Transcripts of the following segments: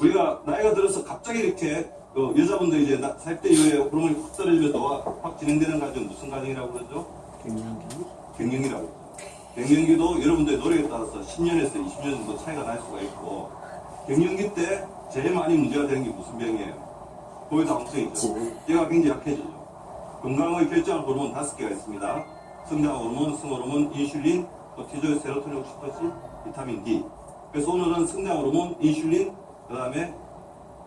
우리가 나이가 들어서 갑자기 이렇게 그 여자분들 이제 나- 40대 이후에 호르몬이 확 떨어지면서 확, 확 진행되는 과정 무슨 과정이라고 그러죠? 갱년기? 갱년기라고. 갱년기도 여러분들의 노력에 따라서 10년에서 20년 정도 차이가 날 수가 있고 갱년기 때 제일 많이 문제가 되는 게 무슨 병이에요? 고혈당성이죠. 얘가 굉장히 약해지죠. 건강을 결정할 호르몬 다섯 개가 있습니다. 성장 호르몬, 승호르몬, 인슐린, 코티졸, 세로토닌, 옥시토신, 비타민 D. 그래서 오늘은 성장 호르몬, 인슐린, 그 다음에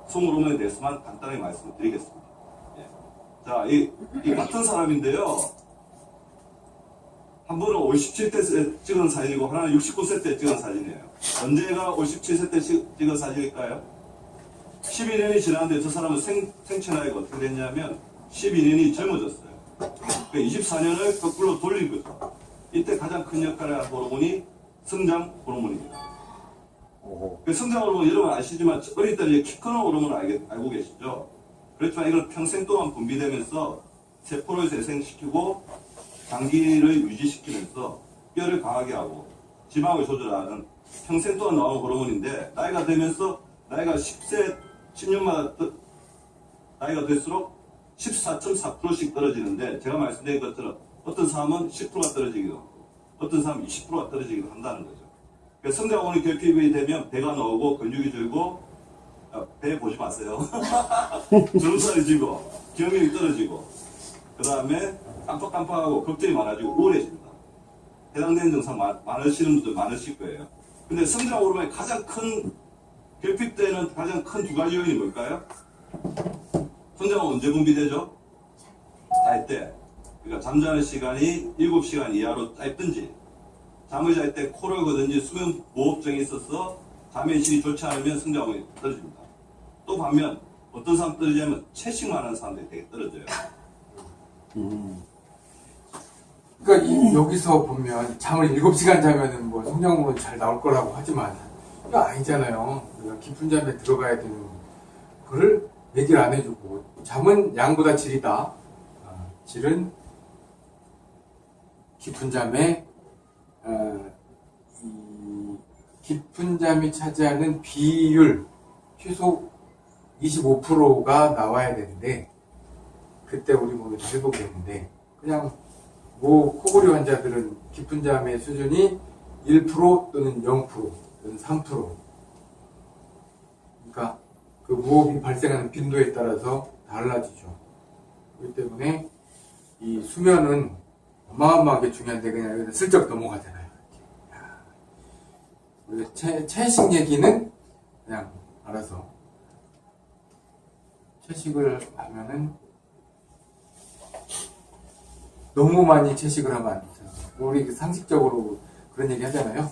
승호르몬에 대해서만 간단하게 말씀을 드리겠습니다. 예. 자, 이, 이 같은 사람인데요. 한 분은 57세 때 찍은 사진이고 하나는 69세 때 찍은 사진이에요. 언제가 57세 때 찍- 찍은 사진일까요? 12년이 지났는데 저 사람은 생, 생체 나이가 어떻게 됐냐면 12년이 젊어졌어요. 그 24년을 거꾸로 돌린 거죠. 이때 가장 큰 역할을 한 호르몬이 성장 호르몬입니다. 그 성장 호르몬 여러분 아시지만 어릴 때 이제 키 크는 호르몬을 알게, 알고 계시죠? 그렇지만 이건 평생 동안 분비되면서 세포를 재생시키고 장기를 유지시키면서 뼈를 강하게 하고 지방을 조절하는 평생 동안 나오는 호르몬인데 나이가 되면서 나이가 10세 10년마다 떠- 나이가 될수록 14.4%씩 떨어지는데 제가 말씀드린 것처럼 어떤 사람은 10%가 떨어지기도 하고 어떤 사람은 20%가 떨어지기도 한다는 거죠. 호르몬이 결핍이 되면 배가 나오고 근육이 줄고 아, 배 보지 마세요. 주름살이 지고 기억력이 떨어지고 그 다음에 깜빡깜빡하고 걱정이 많아지고 우울해집니다. 해당되는 증상 많, 많으시는 분들 많으실 거예요. 근데 성장 호르몬의 가장 큰 결핍되는 가장 큰 두 가지 요인이 뭘까요? 성장은 언제 분비되죠? 잘 때. 그러니까 잠자는 시간이 7시간 이하로 짧든지 잠을 잘 때 코를 거든지 수면 무호흡증이 있어서 잠의 질이 좋지 않으면 성장이 떨어집니다. 또 반면 어떤 사람 떨어지냐면 채식만 하는 사람들이 되게 떨어져요. 음. 그러니까 이- 여기서 보면 잠을 7시간 자면은 뭐 성장으로 잘 나올 거라고 하지만 이거 아니잖아요. 우리가 깊은 잠에 들어가야 되는 그걸 얘기를 안 해주고 잠은 양보다 질이다. 아, 질은 깊은 잠에 깊은 잠이 차지하는 비율 최소 25%가 나와야 되는데 그때 우리 몸이 다 회복되는데 그냥 뭐 코골이 환자들은 깊은 잠의 수준이 1% 또는 0% 또는 3% 그러니까 그 무호흡이 발생하는 빈도에 따라서 달라지죠. 그렇기 때문에 이 수면은 어마어마하게 중요한데 그냥 슬쩍 넘어가잖아요. 채, 채식 얘기는 그냥 알아서 채식을 하면은 너무 많이 채식을 하면 안 되죠. 우리 그 상식적으로 그런 얘기 하잖아요.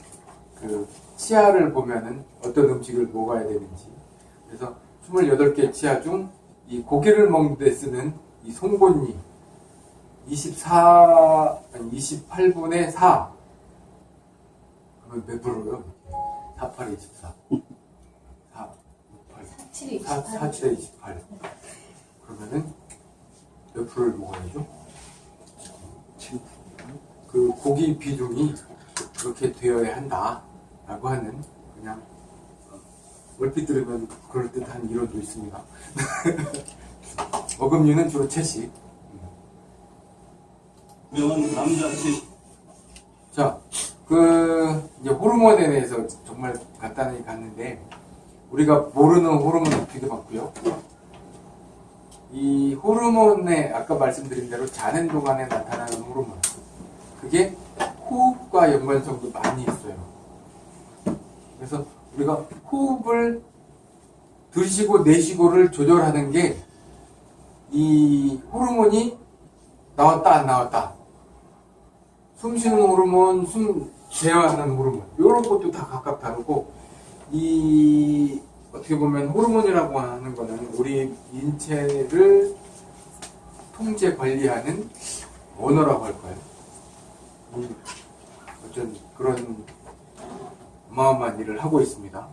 그 치아를 보면은 어떤 음식을 먹어야 되는지. 그래서 28개 치아 중 이 고기를 먹는 데 쓰는 이 송곳니 24, 아니 28분의 4. 그러면 몇 프로요? 48에 24. 4, 8, 7이 4, 4, 7에 28. 그러면은 몇 프로를 먹어야죠? 그 고기 비중이 그렇게 되어야 한다 라고 하는 그냥 어, 얼핏 들으면 그럴듯한 이론도 있습니다. 어금니는 주로 채식. 명은 남자 채식 자, 그 이제 호르몬에 대해서 정말 간단히 갔는데 우리가 모르는 호르몬이 되게 많고요. 이 호르몬에 아까 말씀드린 대로 자는 동안에 나타나는 호르몬 그게 호흡과 연관성도 많이 있어요. 그래서 우리가 호흡을 들이쉬고 내쉬고를 조절하는 게 이 호르몬이 나왔다 안 나왔다 숨 쉬는 호르몬, 숨 제어하는 호르몬 이런 것도 다 각각 다르고 이 어떻게 보면 호르몬이라고 하는 거는 우리 인체를 통제 관리하는 언어라고 할까요? 음, 어쩐 그런 어마어마한 일을 하고 있습니다.